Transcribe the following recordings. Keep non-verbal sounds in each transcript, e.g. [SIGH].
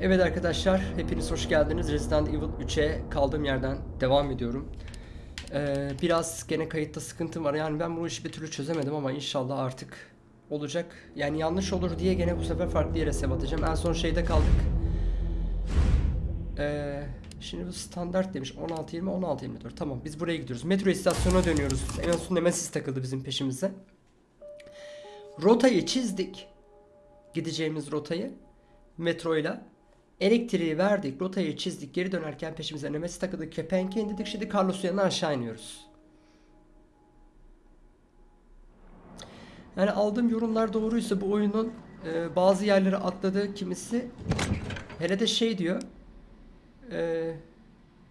Evet arkadaşlar, hepiniz hoş geldiniz. Resident Evil 3'e kaldığım yerden devam ediyorum. Ee, biraz gene kayıtta sıkıntım var. Yani ben bu işi bir türlü çözemedim ama inşallah artık olacak. Yani yanlış olur diye gene bu sefer farklı yere save atacağım. En son şeyde kaldık. Ee, şimdi bu standart demiş. 16-20, 16-24. Tamam biz buraya gidiyoruz. Metro istasyonuna dönüyoruz. En son Nemesis takıldı bizim peşimize. Rotayı çizdik. Gideceğimiz rotayı metroyla. Elektriği verdik, rotayı çizdik, geri dönerken peşimize Nemesis takıldık, kepenke indirdik, şimdi Carlos'un yanına aşağı iniyoruz. Yani aldığım yorumlar doğruysa bu oyunun e, bazı yerlere atladığı kimisi hele de şey diyor e,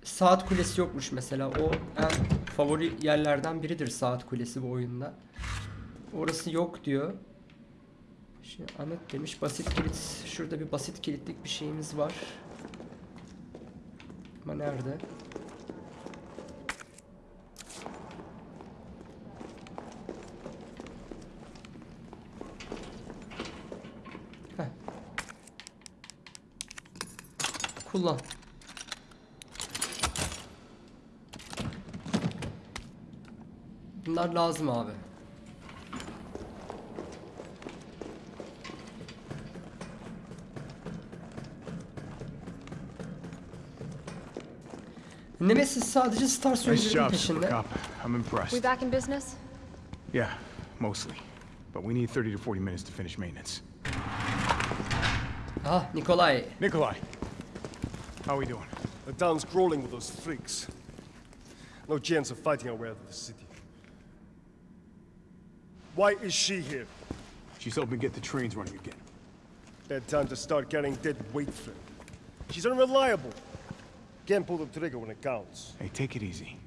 saat kulesi yokmuş mesela o en favori yerlerden biridir saat kulesi bu oyunda. Orası yok diyor. Şimdi Ahmet demiş basit kilit. Şurada bir basit kilitlik bir şeyimiz var. Ama nerede? Heh. Kullan. Bunlar lazım abi. Nemesis sadece Star Nice sürücülerin job, peşinde. Super Cop. I'm impressed. We back in business? Yeah, mostly. But we need 30 to 40 minutes to finish maintenance. Ah Nikolai. Nikolai, how are we doing? The town's crawling with those freaks. No chance of fighting our way out of the city. Why is she here? She's helping get the trains running again. Bad time to start carrying dead weight, Flynn. She's unreliable. Can't pull the trigger when it counts. Hey, take it easy.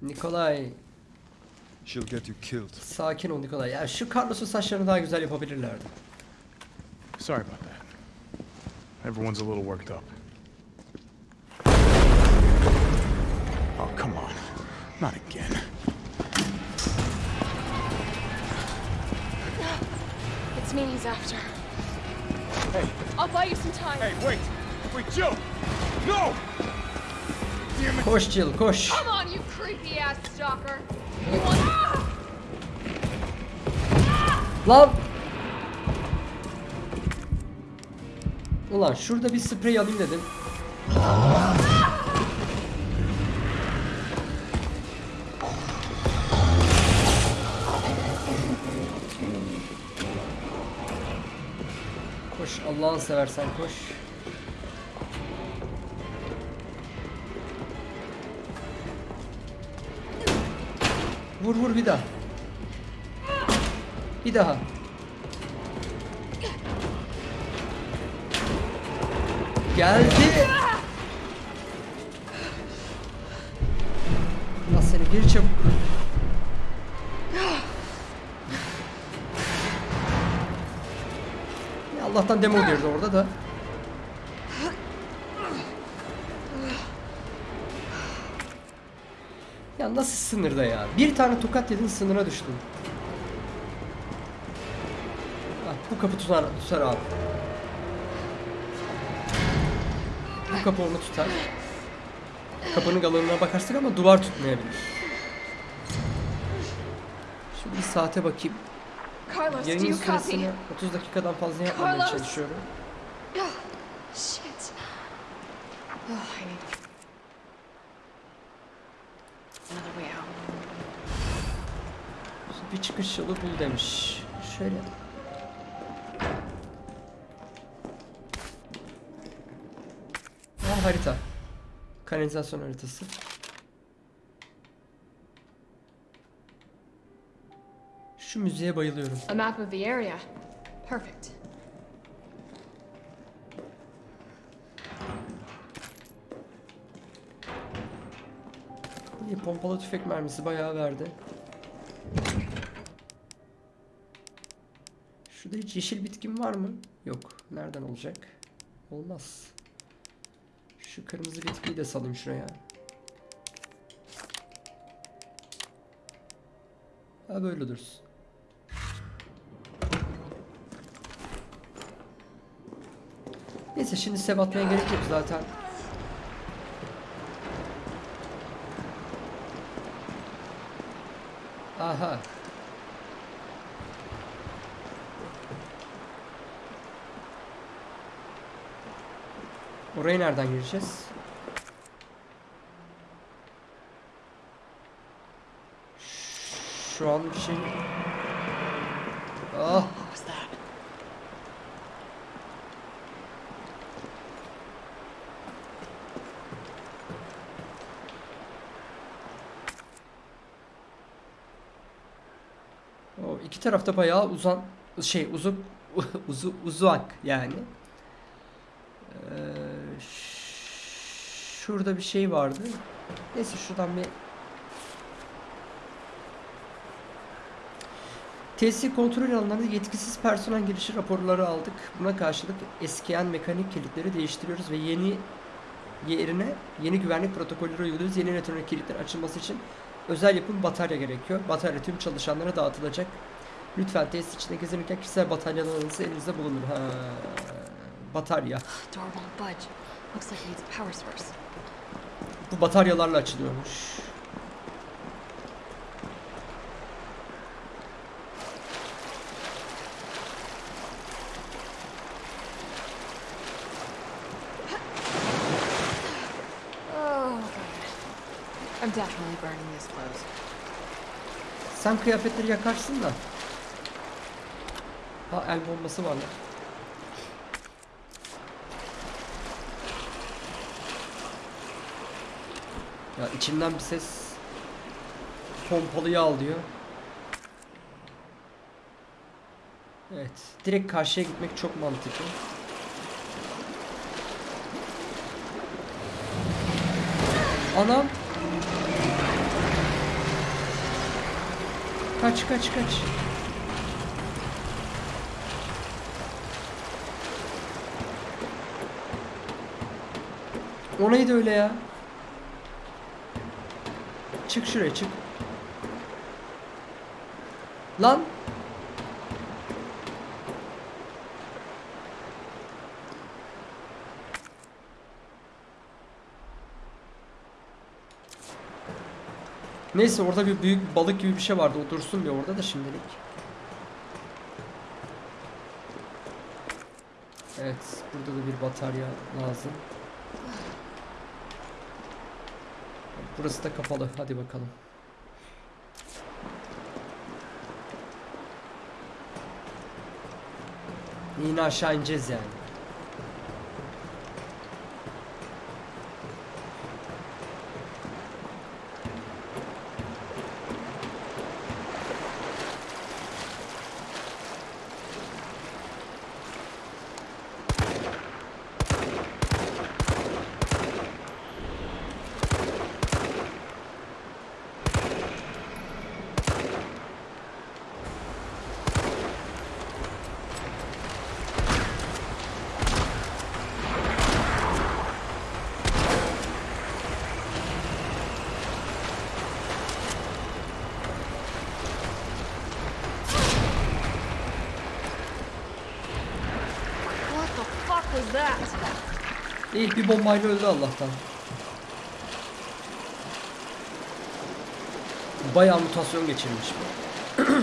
Nikolay. She'll get you killed. Sakin ol Nikolay. Ya şu Carlos'un saçlarını daha güzel yapabilirlerdi. Sorry about that. Everyone's a little worked up. Oh, come on. Not again. It's me he's after. Hey, I'll buy you some time. hey, wait! Wait, Jill! Koş Jill koş. Come on, you creepy ass stalker. You want ah! Lan. Ulan şurada bir sprey alayım dedim. Koş Allah'ını seversen koş. Vur vur bir daha. Bir daha. Geldi. Allah seni gir çabuk. Allah'tan demo girdi orada da. Ya nasıl sınırda ya? Bir tane tokat yedin sınıra düştün. Bak bu kapı tutar, tutar abi. Bu kapı onu tutar. Kapının kalınlığına bakarsın ama duvar tutmayabilir. Şimdi bir saate bakayım. Carlos, copy? süresini 30 dakikadan fazla yapmamaya çalışıyorum. Shit. Oh, I need Bir çıkış yolu bul demiş. Şöyle. Ha, harita. Kanalizasyon haritası. Şu müziğe bayılıyorum. A map of the area. Perfect. İyi pompalı tüfek mermisi bayağı verdi. Şurada hiç yeşil bitkim var mı? Yok. Nereden olacak? Olmaz. Şu kırmızı bitkiyi de salayım şuraya. Ha böyle dursun. Neyse şimdi sev atmaya gerek yok zaten. Aha. Oraya nereden gireceğiz? Şu an bir şey... Ah! O iki tarafta bayağı uzan şey uzun [LAUGHS] uzu uzak yani. Ee, ş- şurada bir şey vardı. Neyse şuradan bir Tesis kontrol alanlarında yetkisiz personel girişi raporları aldık. Buna karşılık eskiyen mekanik kilitleri değiştiriyoruz ve yeni yerine yeni güvenlik protokolleri uyguluyoruz. Yeni elektronik kilitler açılması için özel yapım batarya gerekiyor. Batarya tüm çalışanlara dağıtılacak. Lütfen tesis içinde gezinirken kişisel bataryalarınızı elinizde bulunur. Ha, batarya. Bu bataryalarla açılıyormuş. Oh. Sen kıyafetleri yakarsın da. Ha el bombası var lan. Ya içimden bir ses pompalıyı al diyor. Evet, direkt karşıya gitmek çok mantıklı. Anam. Kaç kaç kaç. O öyle ya? Çık şuraya çık. Lan. Neyse orada bir büyük balık gibi bir şey vardı. O dursun bir orada da şimdilik. Evet, burada da bir batarya lazım. Burası da kapalı. Hadi bakalım. Yine aşağı ineceğiz yani. İyi bir bombayla öldü Allah'tan. Bayağı mutasyon geçirmiş bu. [CLEARS THROAT]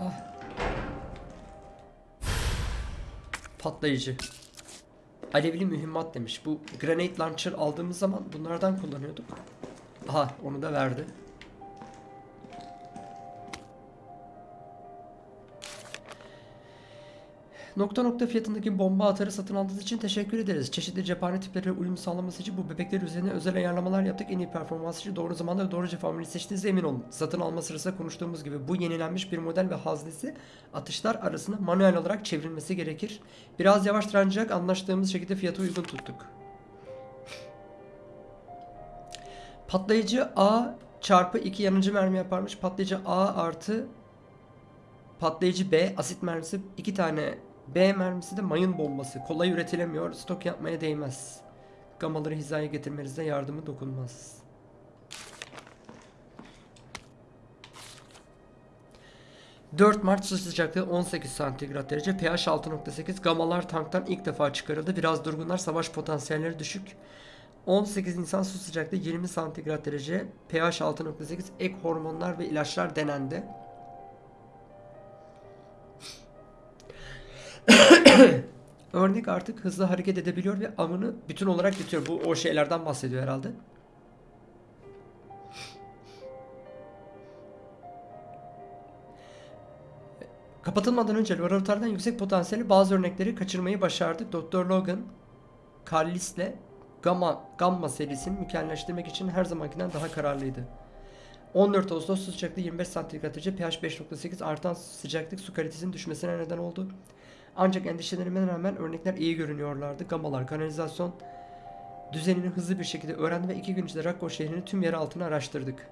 Ah. Patlayıcı. Alevli mühimmat demiş. Bu grenade launcher aldığımız zaman bunlardan kullanıyorduk. Aha onu da verdi. Nokta nokta fiyatındaki bomba atarı satın aldığınız için teşekkür ederiz. Çeşitli cephane tipleri uyum sağlaması için bu bebekler üzerine özel ayarlamalar yaptık. En iyi performans için doğru zamanda ve doğru formülü seçtiğinize emin olun. Satın alma sırasında konuştuğumuz gibi bu yenilenmiş bir model ve haznesi atışlar arasında manuel olarak çevrilmesi gerekir. Biraz yavaş ancak anlaştığımız şekilde fiyatı uygun tuttuk. Patlayıcı A çarpı 2 yanıcı mermi yaparmış. Patlayıcı A artı patlayıcı B asit mermisi 2 tane B mermisi de mayın bombası. Kolay üretilemiyor. Stok yapmaya değmez. Gamaları hizaya getirmenizde yardımı dokunmaz. ...4 Mart sıcaklığı 18 santigrat derece... ...pH 6.8... ...gamalar tanktan ilk defa çıkarıldı... ...biraz durgunlar... ...savaş potansiyelleri düşük... 18 Nisan su sıcaklığı 20 santigrat derece, pH 6.8, ek hormonlar ve ilaçlar denendi. [COUGHS] Örnek artık hızlı hareket edebiliyor ve avını bütün olarak yutuyor. Bu o şeylerden bahsediyor herhalde. Kapatılmadan önce laboratuvardan yüksek potansiyeli bazı örnekleri kaçırmayı başardık. Dr. Logan, Carlisle Gamma, Gamma serisini mükemmelleştirmek için her zamankinden daha kararlıydı. 14 Ağustos sıcaklığı 25 santigrat derece, pH 5.8 artan sıcaklık su kalitesinin düşmesine neden oldu. Ancak endişelerime rağmen örnekler iyi görünüyorlardı. Gamalar kanalizasyon düzenini hızlı bir şekilde öğrendi ve iki gün içinde Rakko şehrini tüm yer altına araştırdık.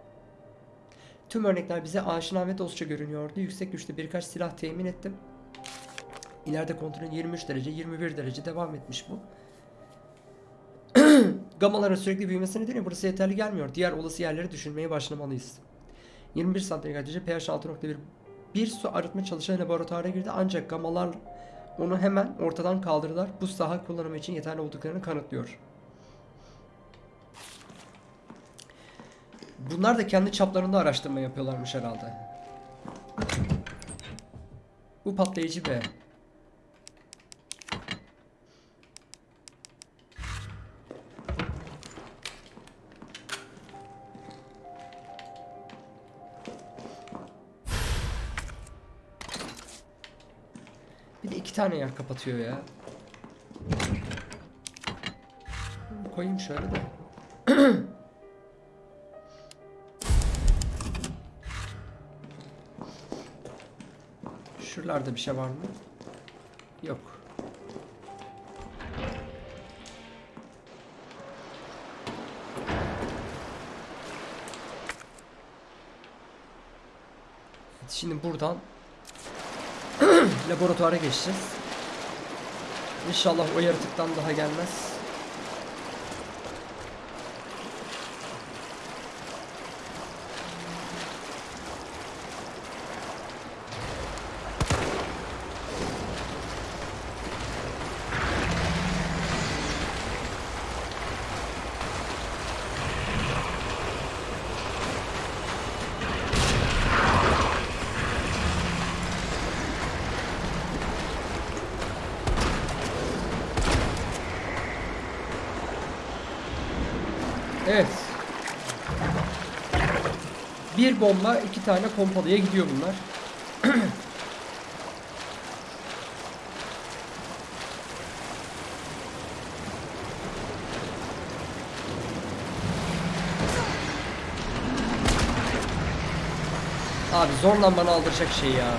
Tüm örnekler bize aşina ve dostça görünüyordu. Yüksek güçlü birkaç silah temin ettim. İleride kontrolün 23 derece, 21 derece devam etmiş bu. [CLEARS THROAT] Gamaların sürekli büyümesi nedeniyle burası yeterli gelmiyor. Diğer olası yerleri düşünmeye başlamalıyız. 21 santigrat derece pH 6.1 bir su arıtma çalışan laboratuvara girdi ancak gamalar onu hemen ortadan kaldırdılar. Bu saha kullanımı için yeterli olduklarını kanıtlıyor. Bunlar da kendi çaplarında araştırma yapıyorlarmış herhalde. Bu patlayıcı be. İki tane yer kapatıyor ya. Koyayım şöyle de. [CLEARS THROAT] Şuralarda bir şey var mı? Yok. Şimdi buradan laboratuvara geçeceğiz. İnşallah o yaratıktan daha gelmez. Evet. Bir bomba iki tane pompalıya gidiyor bunlar. [CLEARS THROAT] Abi zorla bana aldıracak şey ya.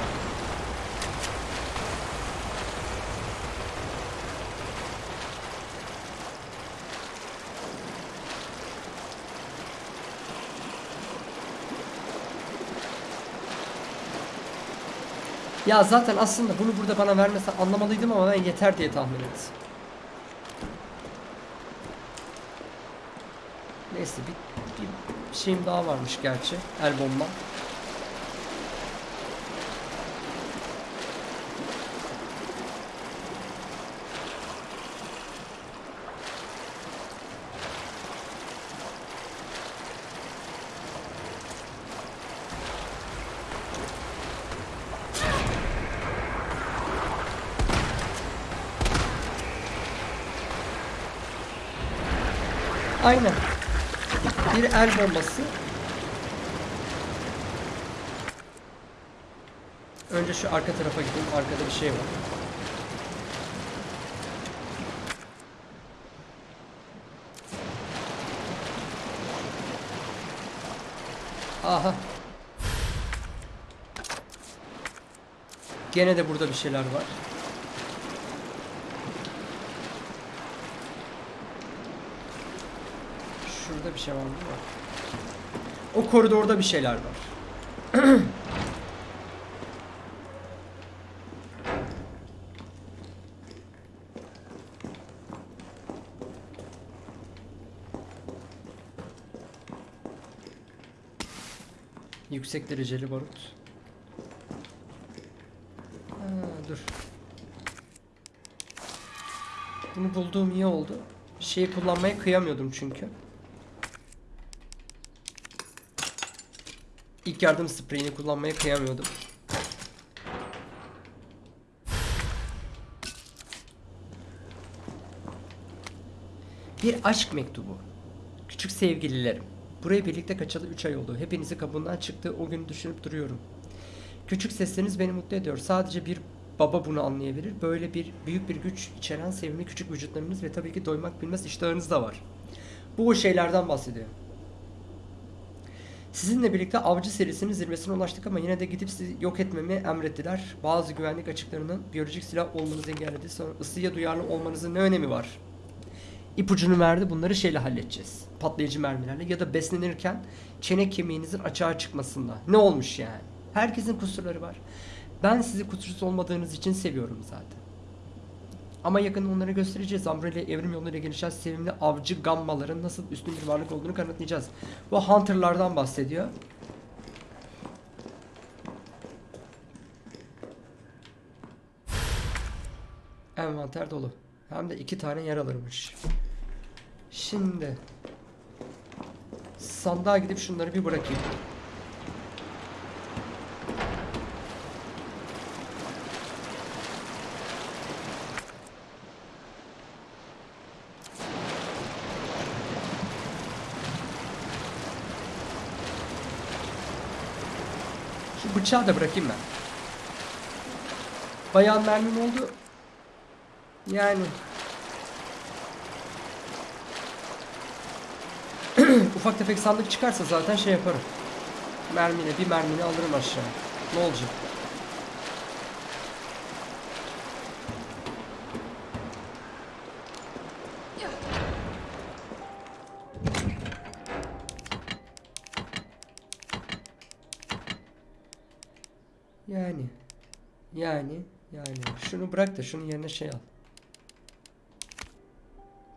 Ya zaten aslında bunu burada bana vermesen anlamalıydım ama ben yeter diye tahmin ettim. Neyse bir, bir şeyim daha varmış gerçi. El bomba. Aynen. Bir el bombası. Önce şu arka tarafa gideyim. Arkada bir şey var. Aha. Gene de burada bir şeyler var. Şurada bir şey var mı? O koridorda bir şeyler var. [CLEARS THROAT] Yüksek dereceli barut. dur. Bunu bulduğum iyi oldu. Şeyi kullanmaya kıyamıyordum çünkü. İlk yardım spreyini kullanmaya kıyamıyordum. Bir aşk mektubu. Küçük sevgililerim. Buraya birlikte kaçalı 3 ay oldu. Hepinizi kabuğundan çıktığı o günü düşünüp duruyorum. Küçük sesleriniz beni mutlu ediyor. Sadece bir baba bunu anlayabilir. Böyle bir büyük bir güç içeren sevimli küçük vücutlarınız ve tabii ki doymak bilmez iştahınız da var. Bu şeylerden bahsediyor. Sizinle birlikte avcı serisinin zirvesine ulaştık ama yine de gidip sizi yok etmemi emrettiler. Bazı güvenlik açıklarının biyolojik silah olmanızı engelledi. Sonra ısıya duyarlı olmanızın ne önemi var? İpucunu verdi. Bunları şeyle halledeceğiz. Patlayıcı mermilerle ya da beslenirken çene kemiğinizin açığa çıkmasında. Ne olmuş yani? Herkesin kusurları var. Ben sizi kusursuz olmadığınız için seviyorum zaten. Ama yakında onları göstereceğiz. Umbrella evrim yoluyla gelişen sevimli avcı gammaların nasıl üstün bir varlık olduğunu kanıtlayacağız. Bu Hunter'lardan bahsediyor. Envanter dolu. Hem de iki tane yer alırmış. Şimdi sandığa gidip şunları bir bırakayım. Bıçağı da bırakayım ben. Bayağı mermim oldu. Yani [CLEARS THROAT] ufak tefek sandık çıkarsa zaten şey yaparım. Mermine bir mermini alırım aşağı. Ne olacak? Yani yani şunu bırak da şunun yerine şey al.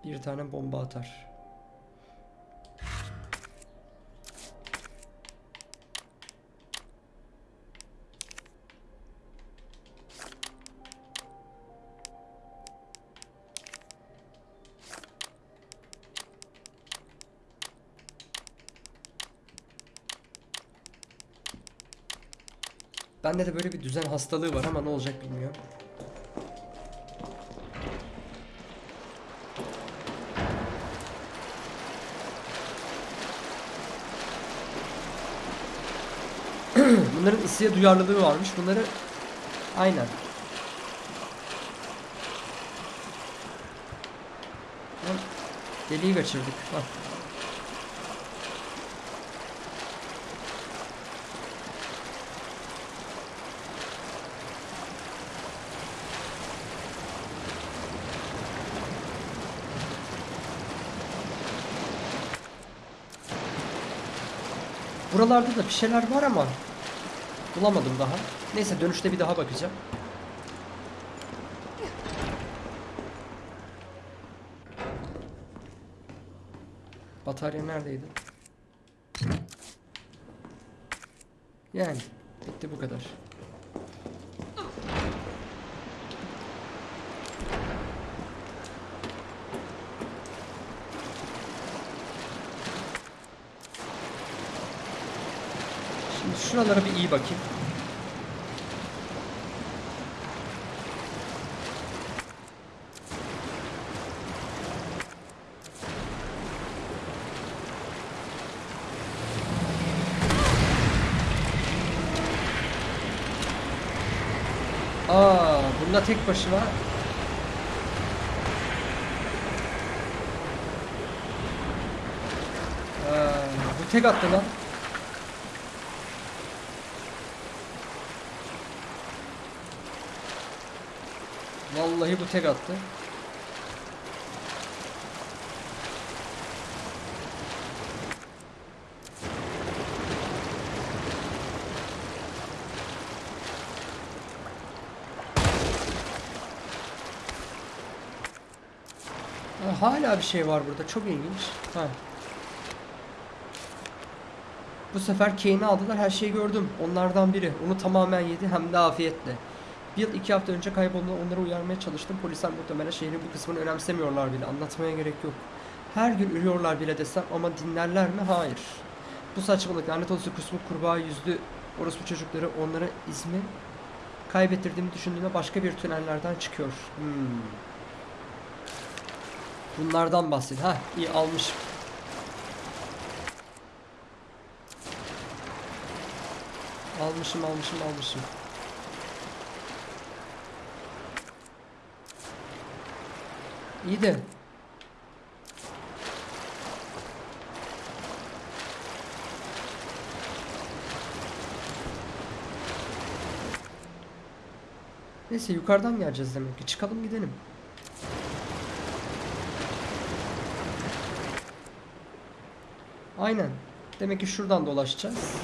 Bir tane bomba atar. Bende de böyle bir düzen hastalığı var ama ne olacak bilmiyorum. [CLEARS THROAT] Bunların ısıya duyarlılığı varmış. Bunları aynen. Deliği kaçırdık. Bak. Buralarda da bir şeyler var ama bulamadım daha. Neyse dönüşte bir daha bakacağım. Batarya neredeydi? Yani bitti bu kadar. Şimdi şuralara bir iyi bakayım. Aa, bunda tek başına Aa, bu tek attı lan. Bu tek attı. Ha, hala bir şey var burada. Çok ilginç. Ha. Bu sefer Kane'i aldılar. Her şeyi gördüm. Onlardan biri. Onu tamamen yedi hem de afiyetle. Bir yıl iki hafta önce kaybolduğunda onları uyarmaya çalıştım. Polisler muhtemelen şehrin bu kısmını önemsemiyorlar bile. Anlatmaya gerek yok. Her gün ölüyorlar bile desem ama dinlerler mi? Hayır. Bu saçmalık lanet olsun kusmuk kurbağa yüzlü orospu çocukları onların izmi kaybettirdiğimi düşündüğümde başka bir tünellerden çıkıyor. Hmm. Bunlardan bahset. Ha iyi almışım. Almışım almışım almışım. İyi de Neyse yukarıdan geleceğiz demek ki. Çıkalım gidelim. Aynen. Demek ki şuradan dolaşacağız.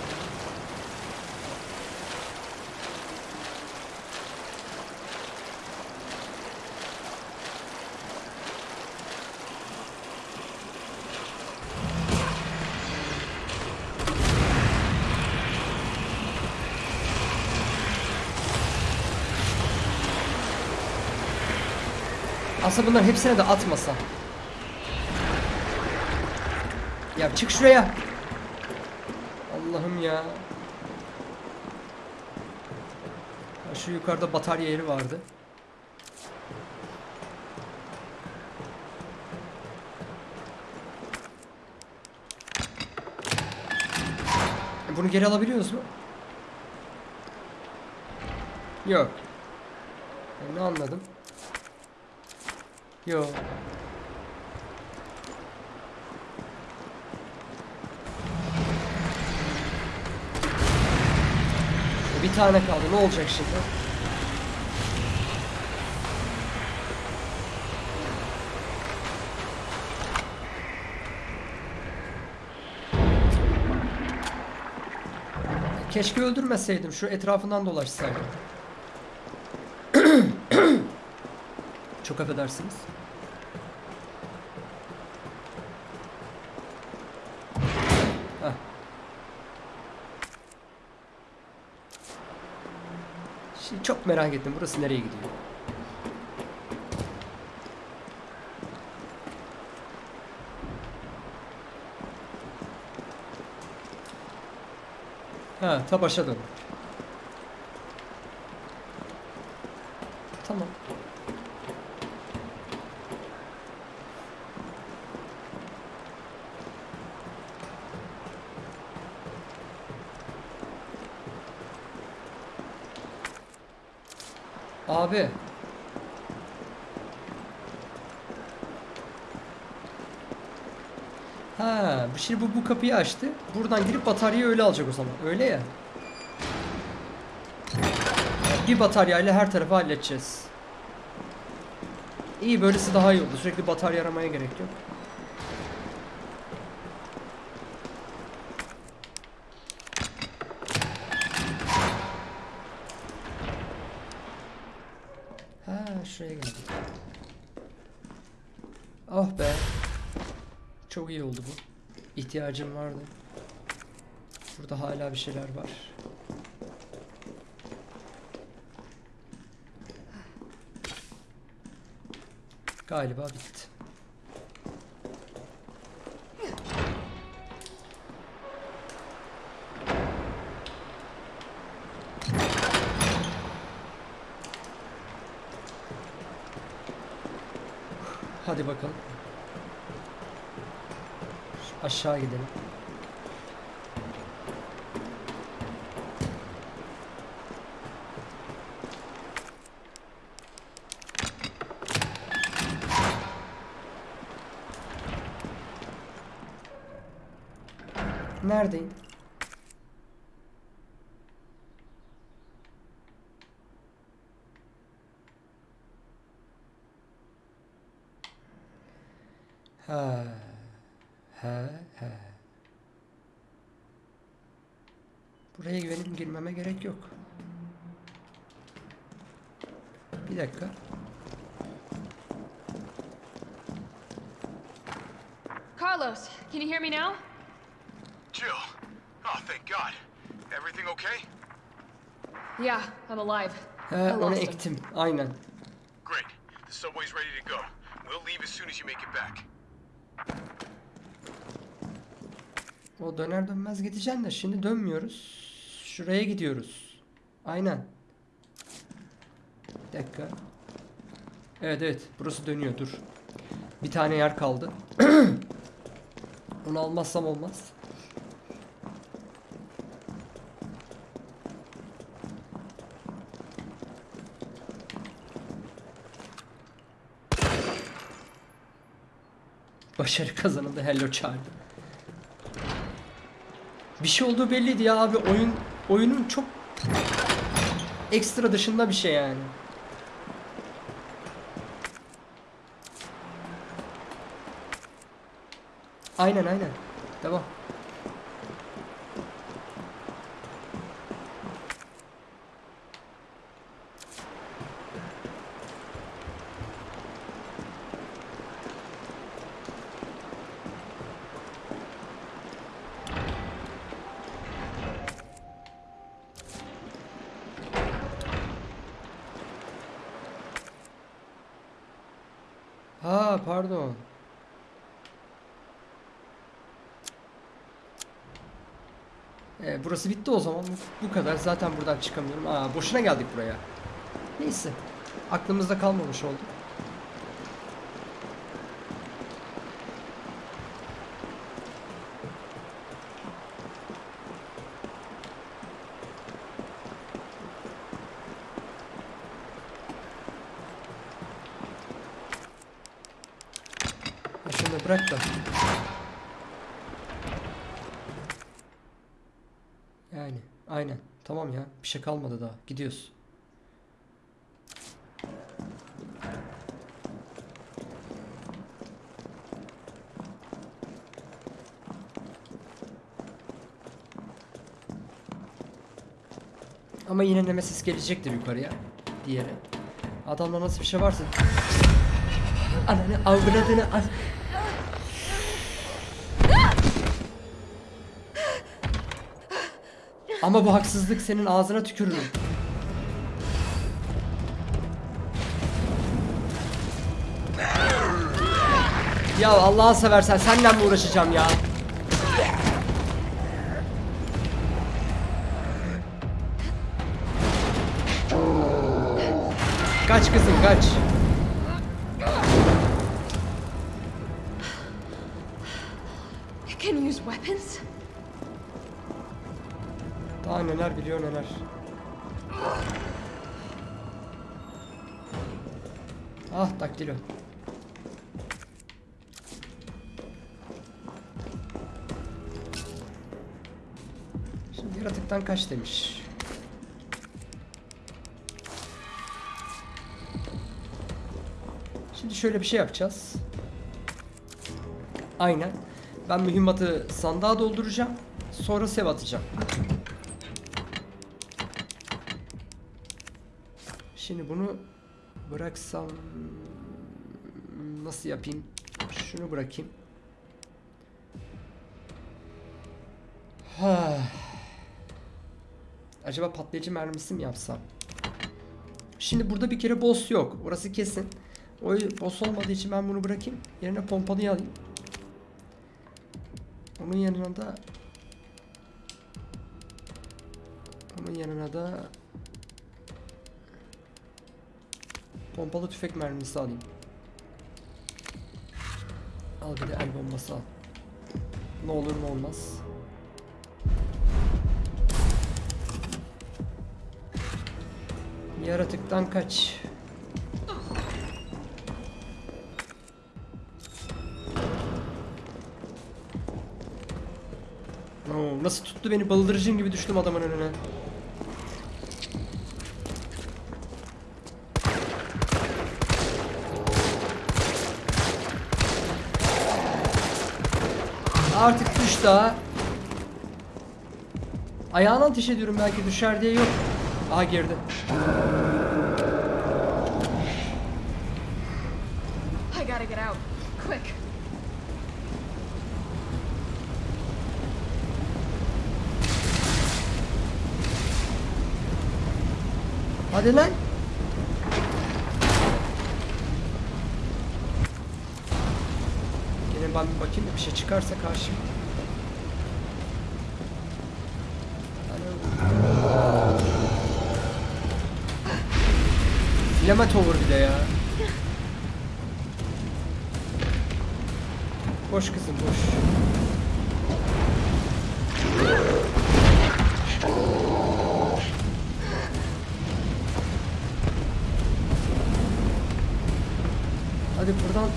Aslında bunların hepsine de atmasa. Ya çık şuraya. Allah'ım ya. Şu yukarıda batarya yeri vardı. E, Bunu geri alabiliyoruz mu? Yok. Ben ne anladım? Yok. E, Bir tane kaldı. Ne olacak şimdi? Keşke öldürmeseydim. Şu etrafından dolaşsaydım. Çok affedersiniz. Heh. Şimdi çok merak ettim. Burası nereye gidiyor? Ha, ta başa dön. Tamam. Abi. Ha, şimdi bu, bu kapıyı açtı. Buradan girip bataryayı öyle alacak o zaman. Öyle ya. Bir bataryayla her tarafı halledeceğiz. İyi böylesi daha iyi oldu. Sürekli batarya aramaya gerek yok. Ha şuraya geldik. Oh be. Çok iyi oldu bu. İhtiyacım vardı. Burada hala bir şeyler var. Galiba bitti. Aşağı gidelim. Neredeyim? Ha. Ha, ha. Buraya güvenip girmeme gerek yok. Bir dakika. Carlos, can you hear me now? Jill. Oh, thank God. Everything okay? Yeah, I'm alive. He I onu ektim. Aynen. Great. The subway's ready to go. We'll leave as soon as you make it back. O döner dönmez gideceksin de şimdi dönmüyoruz. Şuraya gidiyoruz. Aynen. Bir dakika. Evet evet burası dönüyor dur. Bir tane yer kaldı. [CLEARS THROAT] Onu almazsam olmaz. Başarı kazanıldı Hello Child. Bir şey olduğu belliydi ya abi oyun oyunun çok ekstra dışında bir şey yani. Aynen aynen. Devam. Ha pardon. Ee, burası bitti o zaman. Bu, bu kadar. Zaten buradan çıkamıyorum. Aa, boşuna geldik buraya. Neyse. Aklımızda kalmamış oldu. Şunu bırak da. Yani aynen. Tamam ya. Bir şey kalmadı daha. Gidiyoruz. Ama yine Nemesis gelecektir yukarıya. Diğeri. Adamda nasıl bir şey varsa... Ananı avradını... An... Ama bu haksızlık senin ağzına tükürürüm. Ya Allah'ını seversen senle mi uğraşacağım ya? Kaç kızım kaç. You can use weapons? Daha neler biliyor neler. Ah daktilo. Şimdi yaratıktan kaç demiş. Şimdi şöyle bir şey yapacağız. Aynen. Ben mühimmatı sandığa dolduracağım. Sonra sev atacağım. Şimdi bunu bıraksam nasıl yapayım? Şunu bırakayım. Ha. [SIGHS] Acaba patlayıcı mermisi mi yapsam? Şimdi burada bir kere boss yok. Orası kesin. O boss olmadığı için ben bunu bırakayım. Yerine pompalıyı alayım. Onun yanına da onun yanına da Pompalı tüfek mermisi alayım. Al bir de el bombası al. Ne olur ne olmaz. Yaratıktan kaç. Oo, nasıl tuttu beni bıldırıcın gibi düştüm adamın önüne. Artık düş daha. Ayağına ateş ediyorum belki düşer diye yok. Aha girdi. I gotta get out. Quick. Hadi lan. Ben bir bakayım bir şey çıkarsa karşıma. Alo. Flamatover bir de ya. Boş kızım boş. Hadi buradan.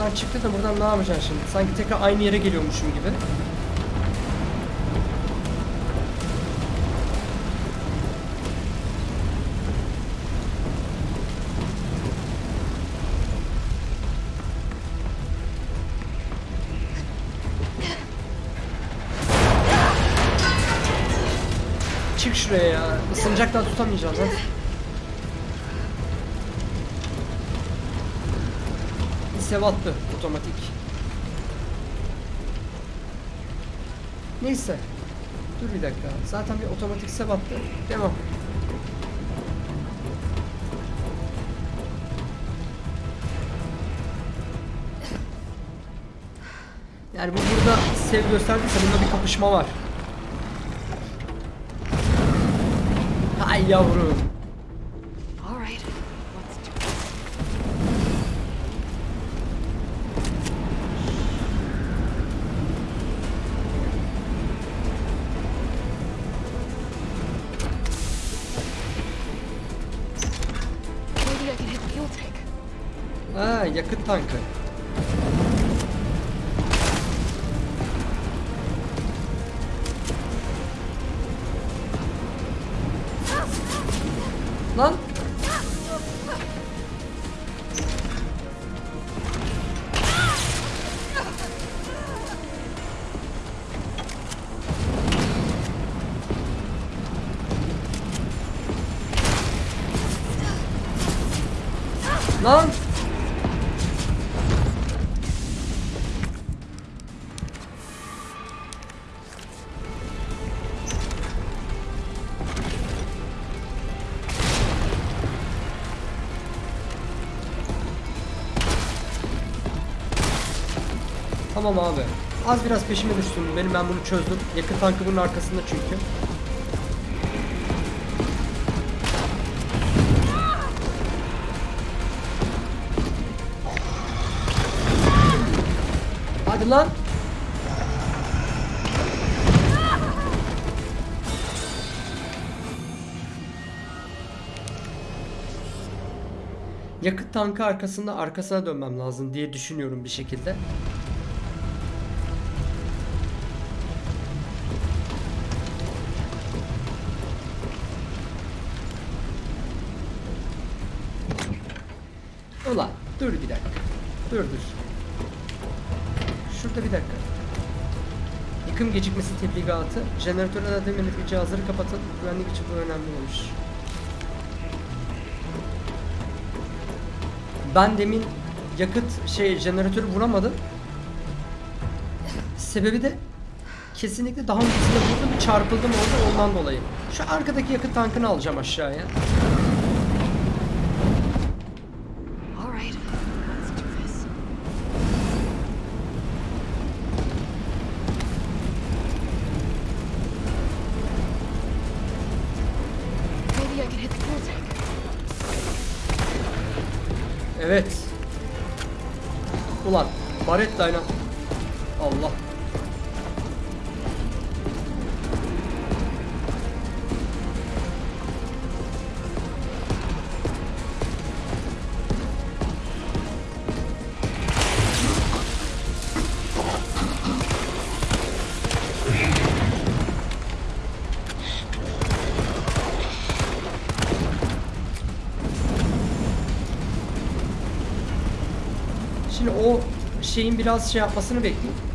Buradan çıktı da buradan ne yapacaksın şimdi? Sanki tekrar aynı yere geliyormuşum gibi. Çık şuraya ya. Isınacaktan tutamayacağız hadi. Sevattı otomatik. Neyse. Dur bir dakika. Zaten bir otomatik sevattı. Devam. Yani bu burada sev gösterdiyse bunda bir kapışma var. Hay yavrum. Ha yakıt tankı. Tamam abi. Az biraz peşime düştün. Benim ben bunu çözdüm. Yakıt tankı bunun arkasında çünkü. Hadi lan. Yakıt tankı arkasında arkasına dönmem lazım diye düşünüyorum bir şekilde. Dur. Şurada bir dakika. Yıkım gecikmesi tebligatı. Jeneratörü de demedik cihazları kapatın. Güvenlik için bu önemli olmuş. Ben demin yakıt şey jeneratörü vuramadım. Sebebi de kesinlikle daha öncesinde vurdum çarpıldım orada ondan dolayı. Şu arkadaki yakıt tankını alacağım aşağıya. Evet. Ulan Baretta'yla Allah. Şeyin biraz şey yapmasını bekleyeyim.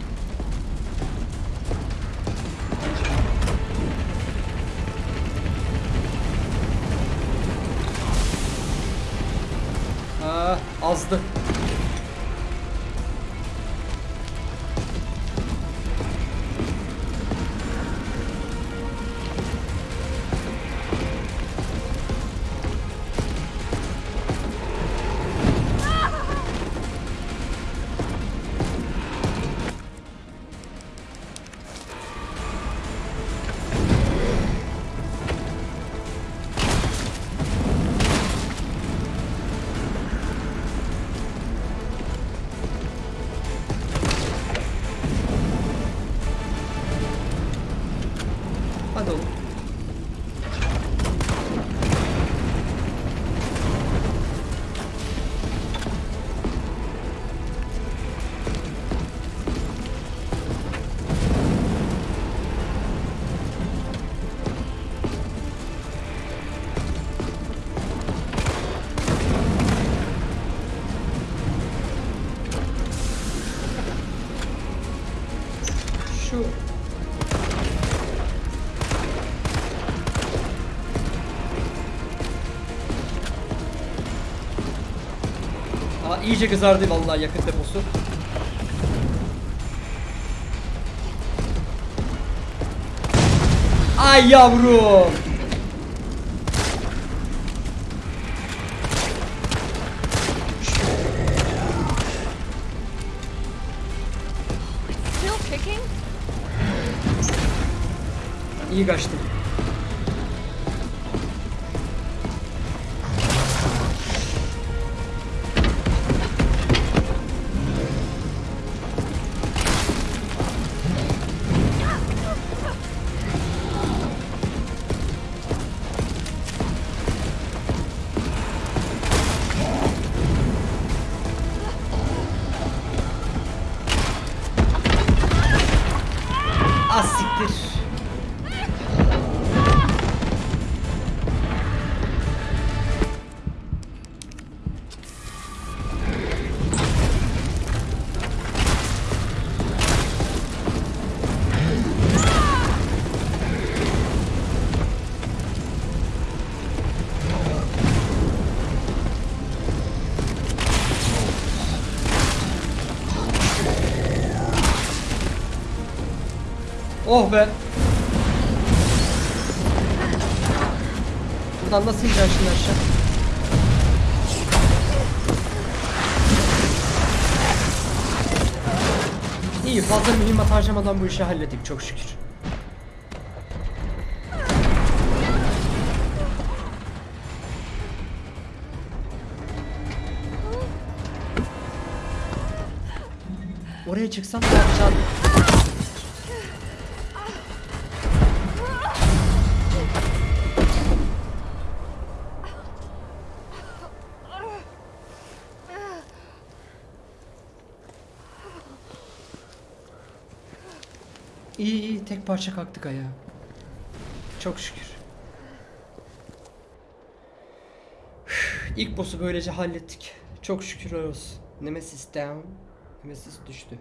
İyice kızardı vallahi yakıt deposu. Ay yavrum. İyi kaçtım. Buradan nasıl ineceğim şimdi aşağı? İyi fazla mühimmat harcamadan bu işi hallettik çok şükür. Oraya çıksam ne yapacağım? Parça kalktık ayağa. Çok şükür. İlk boss'u böylece hallettik. Çok şükür olsun. Nemesis down. Nemesis düştü.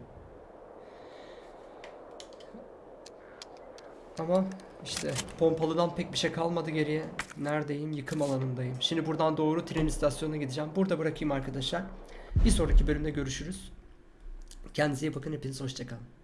Ama işte pompalıdan pek bir şey kalmadı geriye. Neredeyim? Yıkım alanındayım. Şimdi buradan doğru tren istasyonuna gideceğim. Burada bırakayım arkadaşlar. Bir sonraki bölümde görüşürüz. Kendinize iyi bakın. Hepiniz hoşçakalın.